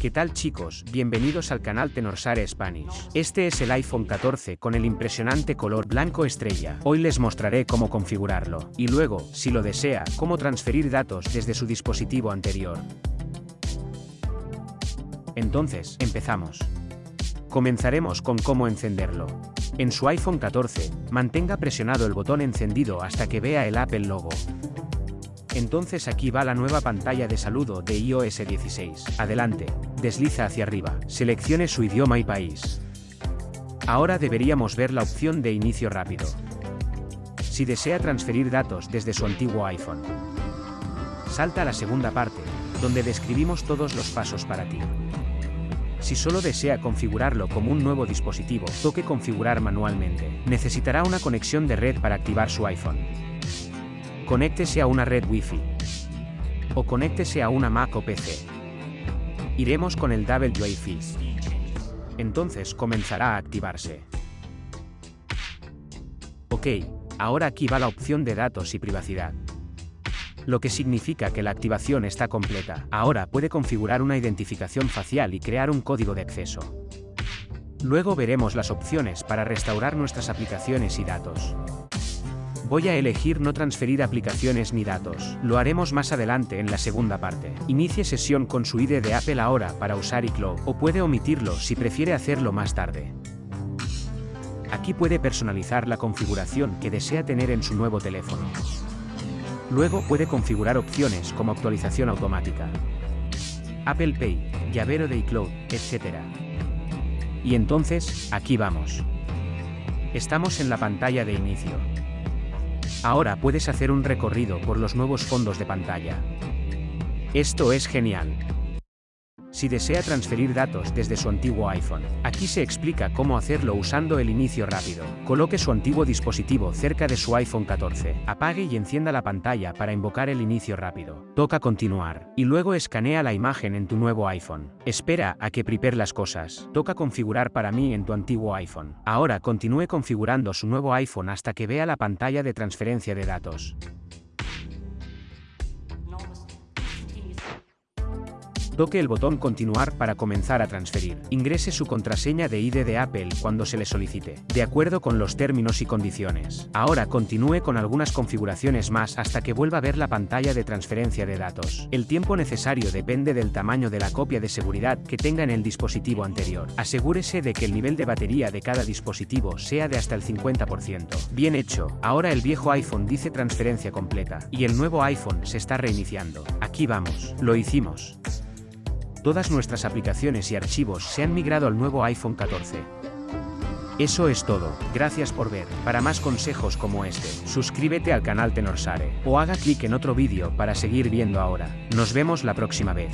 ¿Qué tal chicos? Bienvenidos al canal Tenorsare Spanish. Este es el iPhone 14 con el impresionante color blanco estrella. Hoy les mostraré cómo configurarlo. Y luego, si lo desea, cómo transferir datos desde su dispositivo anterior. Entonces, empezamos. Comenzaremos con cómo encenderlo. En su iPhone 14, mantenga presionado el botón encendido hasta que vea el Apple logo. Entonces aquí va la nueva pantalla de saludo de iOS 16. Adelante, desliza hacia arriba, seleccione su idioma y país. Ahora deberíamos ver la opción de inicio rápido. Si desea transferir datos desde su antiguo iPhone. Salta a la segunda parte, donde describimos todos los pasos para ti. Si solo desea configurarlo como un nuevo dispositivo, toque configurar manualmente. Necesitará una conexión de red para activar su iPhone. Conéctese a una red Wi-Fi. O conéctese a una Mac o PC. Iremos con el WiFi. Entonces comenzará a activarse. Ok, ahora aquí va la opción de datos y privacidad. Lo que significa que la activación está completa. Ahora puede configurar una identificación facial y crear un código de acceso. Luego veremos las opciones para restaurar nuestras aplicaciones y datos. Voy a elegir no transferir aplicaciones ni datos. Lo haremos más adelante en la segunda parte. Inicie sesión con su ID de Apple ahora para usar iCloud, o puede omitirlo si prefiere hacerlo más tarde. Aquí puede personalizar la configuración que desea tener en su nuevo teléfono. Luego puede configurar opciones como actualización automática, Apple Pay, llavero de iCloud, etc. Y entonces, aquí vamos. Estamos en la pantalla de inicio. Ahora puedes hacer un recorrido por los nuevos fondos de pantalla. Esto es genial. Si desea transferir datos desde su antiguo iPhone, aquí se explica cómo hacerlo usando el inicio rápido. Coloque su antiguo dispositivo cerca de su iPhone 14, apague y encienda la pantalla para invocar el inicio rápido. Toca continuar, y luego escanea la imagen en tu nuevo iPhone. Espera a que prepare las cosas. Toca configurar para mí en tu antiguo iPhone. Ahora continúe configurando su nuevo iPhone hasta que vea la pantalla de transferencia de datos. Toque el botón Continuar para comenzar a transferir. Ingrese su contraseña de ID de Apple cuando se le solicite, de acuerdo con los términos y condiciones. Ahora continúe con algunas configuraciones más hasta que vuelva a ver la pantalla de transferencia de datos. El tiempo necesario depende del tamaño de la copia de seguridad que tenga en el dispositivo anterior. Asegúrese de que el nivel de batería de cada dispositivo sea de hasta el 50%. Bien hecho, ahora el viejo iPhone dice transferencia completa, y el nuevo iPhone se está reiniciando. Aquí vamos, lo hicimos. Todas nuestras aplicaciones y archivos se han migrado al nuevo iPhone 14. Eso es todo, gracias por ver, para más consejos como este, suscríbete al canal Tenorsare, o haga clic en otro vídeo para seguir viendo ahora. Nos vemos la próxima vez.